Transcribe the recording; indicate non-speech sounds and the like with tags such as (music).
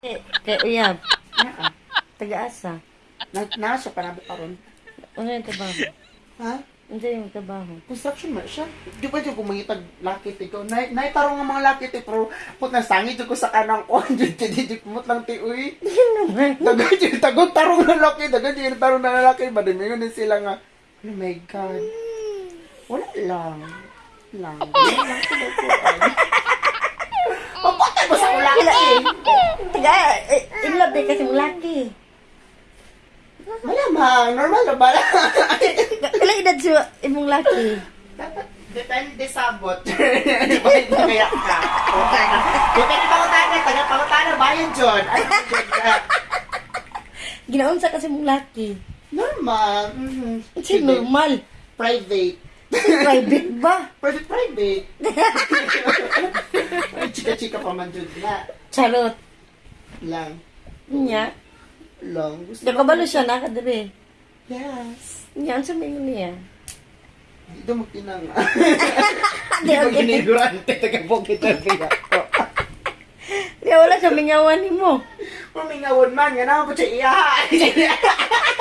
Eh, Kay Uyab, Naa. taga-asa. Na, nasa pa nabo karon. Ano yung trabaho? Ha? Ano yung trabaho? Construction man siya. Di ba dyan kumangitag lakit ikaw? Na, naitarong nga mga lakit eh, pero put na sangit ko sa kanang kon. (laughs) Di di di kumot lang ti uy. Dagan dyan, tagong tarong na laki. Dagan dyan, tarong na lalaki. Badamiyon din sila nga. Oh my God. Wala lang. Lang. Wala lang. (laughs) Papatay mo sa ulaki. Taga, eh, in love din kasi mong laki. Malamang, normal na ba? (laughs) Ilang edad siya imong laki? Dapat depende sa bot. Hindi (laughs) kaya ka? Depende pa utana, taga pa utana, bayan John. Ka. Ginaunsa kasi mong laki. Normal. Mm-hmm. Si normal. Private. Private ba? (laughs) Private, private. Chika-chika pa man John na. Charot. Lang. Niya. Lang. Gusto Nakabalo siya na kadiri. Yes. Niya, ang sabihin niya. Dito mo kinanga. (laughs) Di, Di ba okay. ginigurante, taga-bukit na biya ko. Di, wala siya mingawan mo. Mamingawon man, naman po siya. Gaga. (laughs)